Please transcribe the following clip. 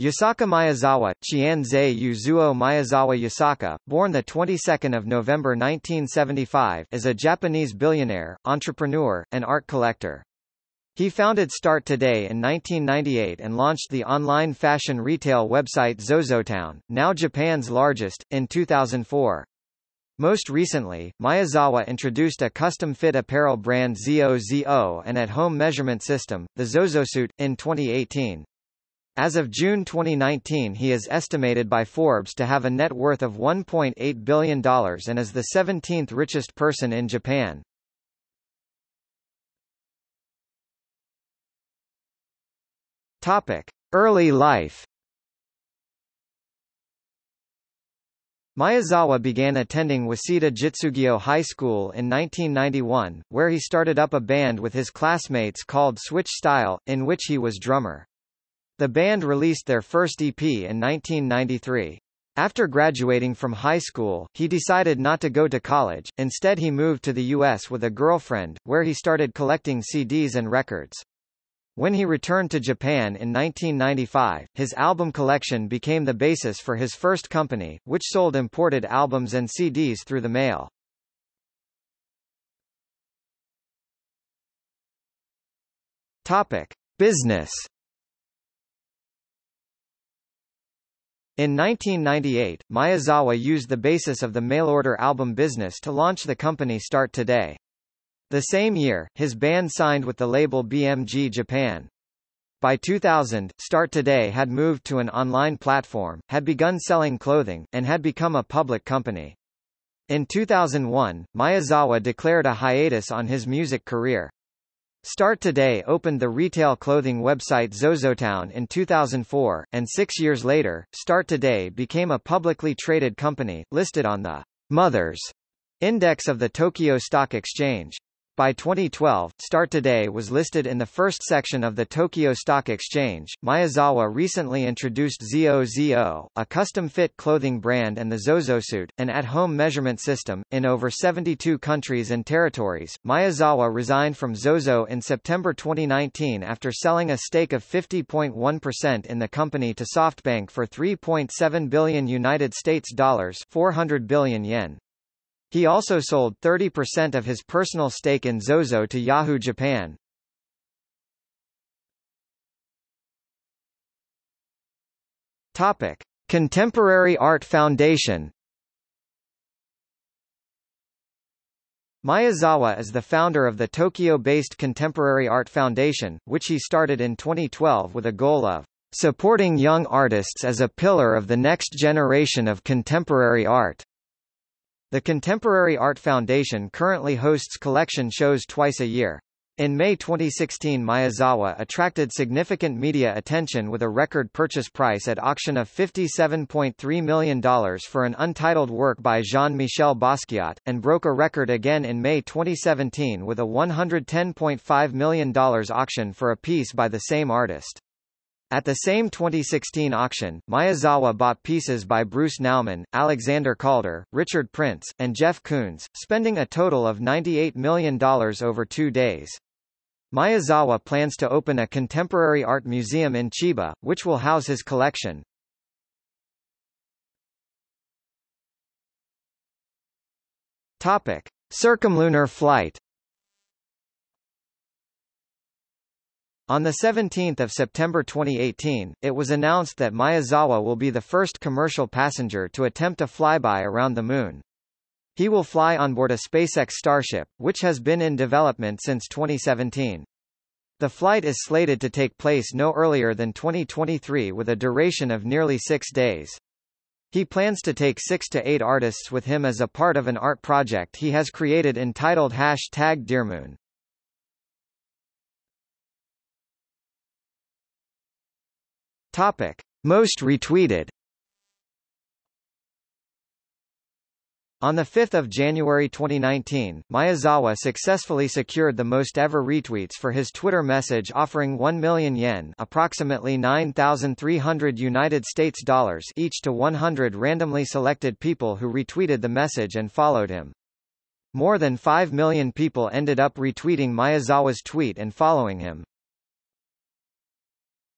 Yusaku Maezawa, Chianzei Yuzuo Maezawa Yusaku, born the 22nd of November 1975, is a Japanese billionaire, entrepreneur, and art collector. He founded Start Today in 1998 and launched the online fashion retail website ZoZoTown, now Japan's largest, in 2004. Most recently, Maezawa introduced a custom-fit apparel brand ZOZO and at-home measurement system, the ZoZoSuit, in 2018. As of June 2019 he is estimated by Forbes to have a net worth of $1.8 billion and is the 17th richest person in Japan. Topic. Early life Maezawa began attending Waseda Jitsugyo High School in 1991, where he started up a band with his classmates called Switch Style, in which he was drummer. The band released their first EP in 1993. After graduating from high school, he decided not to go to college, instead he moved to the U.S. with a girlfriend, where he started collecting CDs and records. When he returned to Japan in 1995, his album collection became the basis for his first company, which sold imported albums and CDs through the mail. Topic. Business In 1998, Maezawa used the basis of the mail-order album business to launch the company Start Today. The same year, his band signed with the label BMG Japan. By 2000, Start Today had moved to an online platform, had begun selling clothing, and had become a public company. In 2001, Maezawa declared a hiatus on his music career. Start Today opened the retail clothing website ZoZoTown in 2004, and six years later, Start Today became a publicly traded company, listed on the Mothers Index of the Tokyo Stock Exchange. By 2012, Start Today was listed in the first section of the Tokyo Stock Exchange. Maezawa recently introduced ZOZO, a custom-fit clothing brand and the ZoZoSuit, an at-home measurement system, in over 72 countries and territories. Maezawa resigned from ZOZO in September 2019 after selling a stake of 50.1% in the company to SoftBank for 3.7 billion United States dollars, 400 billion yen. He also sold 30% of his personal stake in Zozo to Yahoo Japan. Topic: Contemporary Art Foundation. Maezawa is the founder of the Tokyo-based Contemporary Art Foundation, which he started in 2012 with a goal of supporting young artists as a pillar of the next generation of contemporary art. The Contemporary Art Foundation currently hosts collection shows twice a year. In May 2016 Maezawa attracted significant media attention with a record purchase price at auction of $57.3 million for an untitled work by Jean-Michel Basquiat, and broke a record again in May 2017 with a $110.5 million auction for a piece by the same artist. At the same 2016 auction, Maezawa bought pieces by Bruce Nauman, Alexander Calder, Richard Prince, and Jeff Koons, spending a total of $98 million over two days. Maezawa plans to open a contemporary art museum in Chiba, which will house his collection. Topic. Circumlunar flight On 17 September 2018, it was announced that Maezawa will be the first commercial passenger to attempt a flyby around the Moon. He will fly on board a SpaceX Starship, which has been in development since 2017. The flight is slated to take place no earlier than 2023 with a duration of nearly six days. He plans to take six to eight artists with him as a part of an art project he has created entitled Hashtag Dearmoon. Topic. Most retweeted On 5 January 2019, Maezawa successfully secured the most ever retweets for his Twitter message offering 1 million yen approximately 9,300 United States dollars each to 100 randomly selected people who retweeted the message and followed him. More than 5 million people ended up retweeting Maezawa's tweet and following him.